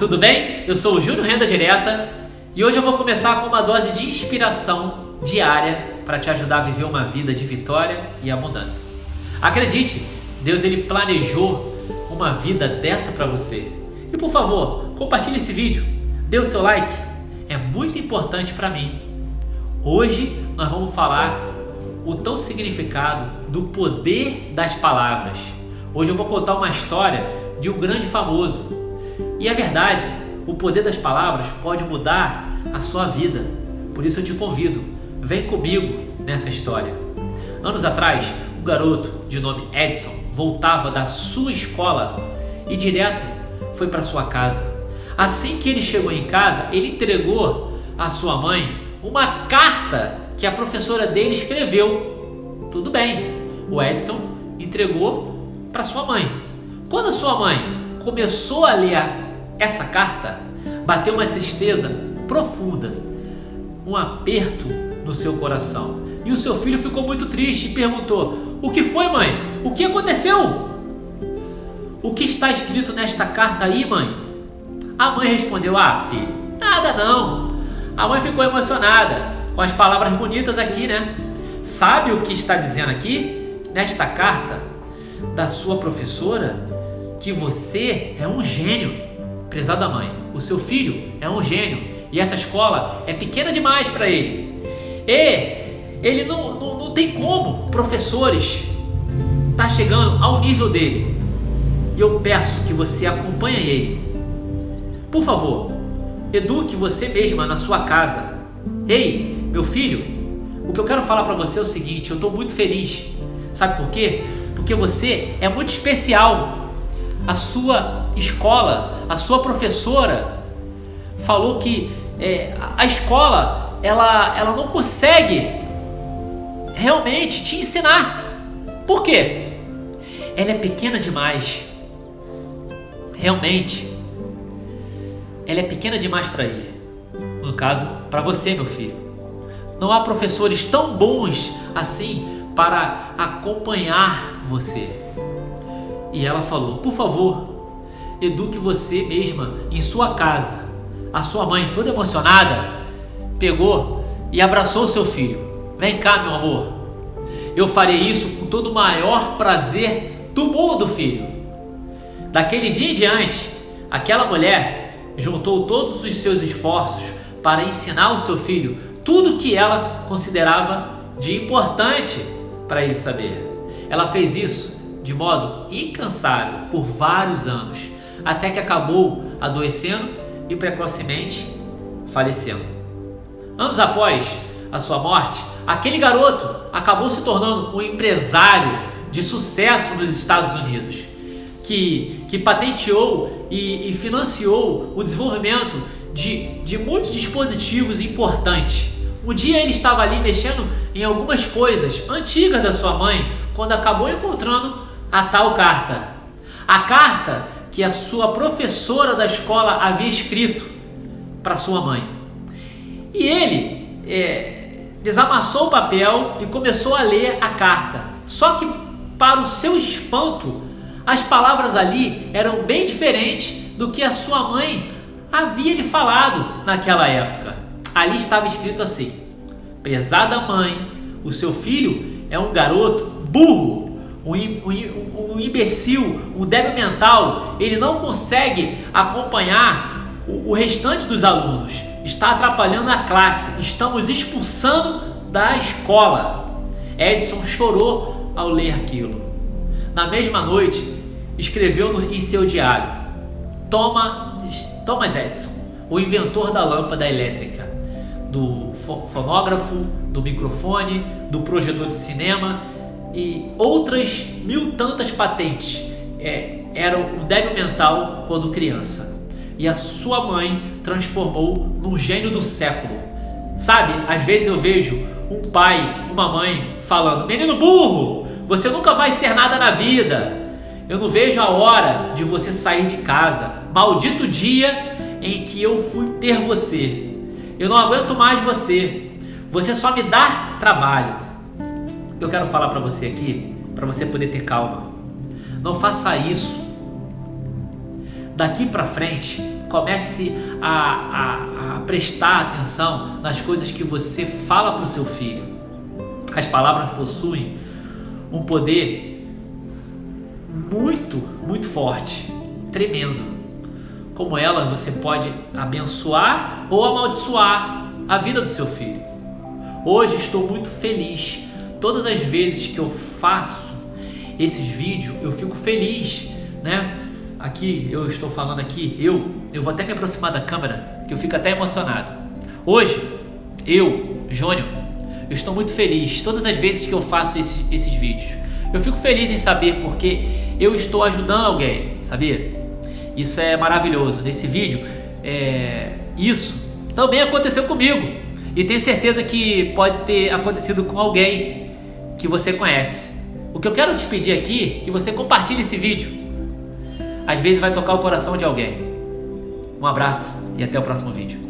tudo bem? Eu sou o Júnior Renda Direta e hoje eu vou começar com uma dose de inspiração diária para te ajudar a viver uma vida de vitória e abundância. Acredite, Deus ele planejou uma vida dessa para você. E por favor, compartilhe esse vídeo, dê o seu like, é muito importante para mim. Hoje nós vamos falar o tão significado do poder das palavras. Hoje eu vou contar uma história de um grande famoso e é verdade, o poder das palavras pode mudar a sua vida. Por isso eu te convido, vem comigo nessa história. Anos atrás, um garoto de nome Edson voltava da sua escola e direto foi para sua casa. Assim que ele chegou em casa, ele entregou à sua mãe uma carta que a professora dele escreveu. Tudo bem, o Edson entregou para sua mãe. Quando a sua mãe começou a ler a essa carta bateu uma tristeza profunda, um aperto no seu coração. E o seu filho ficou muito triste e perguntou: O que foi, mãe? O que aconteceu? O que está escrito nesta carta aí, mãe? A mãe respondeu: Ah, filho, nada não. A mãe ficou emocionada com as palavras bonitas aqui, né? Sabe o que está dizendo aqui? Nesta carta da sua professora que você é um gênio. Prezada mãe, o seu filho é um gênio e essa escola é pequena demais para ele. E ele não, não, não tem como professores tá chegando ao nível dele. E eu peço que você acompanhe ele. Por favor, eduque você mesma na sua casa. Ei, meu filho, o que eu quero falar para você é o seguinte: eu estou muito feliz. Sabe por quê? Porque você é muito especial a sua escola, a sua professora falou que é, a escola ela, ela não consegue realmente te ensinar. Por quê? Ela é pequena demais. Realmente, ela é pequena demais para ele. No caso, para você, meu filho. Não há professores tão bons assim para acompanhar você. E ela falou: Por favor, eduque você mesma em sua casa. A sua mãe, toda emocionada, pegou e abraçou seu filho. Vem cá, meu amor. Eu farei isso com todo o maior prazer do mundo, filho. Daquele dia em diante, aquela mulher juntou todos os seus esforços para ensinar o seu filho tudo que ela considerava de importante para ele saber. Ela fez isso de modo incansável por vários anos, até que acabou adoecendo e precocemente falecendo. Anos após a sua morte, aquele garoto acabou se tornando um empresário de sucesso nos Estados Unidos, que, que patenteou e, e financiou o desenvolvimento de, de muitos dispositivos importantes. Um dia ele estava ali mexendo em algumas coisas antigas da sua mãe, quando acabou encontrando a tal carta. A carta que a sua professora da escola havia escrito para sua mãe. E ele é, desamassou o papel e começou a ler a carta. Só que, para o seu espanto, as palavras ali eram bem diferentes do que a sua mãe havia lhe falado naquela época. Ali estava escrito assim: Prezada mãe, o seu filho é um garoto burro um, um, um imbecil, um débil mental, ele não consegue acompanhar o, o restante dos alunos, está atrapalhando a classe, estamos expulsando da escola. Edson chorou ao ler aquilo. Na mesma noite, escreveu no, em seu diário: Thomas Edison, o inventor da lâmpada elétrica, do fonógrafo, do microfone, do projetor de cinema e outras mil tantas patentes é, eram um débil mental quando criança. E a sua mãe transformou num gênio do século. Sabe, às vezes eu vejo um pai, uma mãe falando: Menino burro, você nunca vai ser nada na vida. Eu não vejo a hora de você sair de casa. Maldito dia em que eu fui ter você. Eu não aguento mais você. Você só me dá trabalho eu quero falar para você aqui, para você poder ter calma. Não faça isso. Daqui para frente, Comece a, a, a prestar atenção nas coisas que você fala para o seu filho. As palavras possuem um poder muito, muito forte, tremendo. Como ela, você pode abençoar ou amaldiçoar a vida do seu filho. Hoje estou muito feliz. Todas as vezes que eu faço esses vídeos, eu fico feliz, né? Aqui eu estou falando aqui, eu, eu vou até me aproximar da câmera, que eu fico até emocionado. Hoje, eu, Jônio, eu estou muito feliz todas as vezes que eu faço esse, esses vídeos. Eu fico feliz em saber porque eu estou ajudando alguém, sabia? Isso é maravilhoso. Nesse vídeo, é, isso também aconteceu comigo. E tenho certeza que pode ter acontecido com alguém que você conhece. O que eu quero te pedir aqui é que você compartilhe esse vídeo. Às vezes vai tocar o coração de alguém. Um abraço e até o próximo vídeo.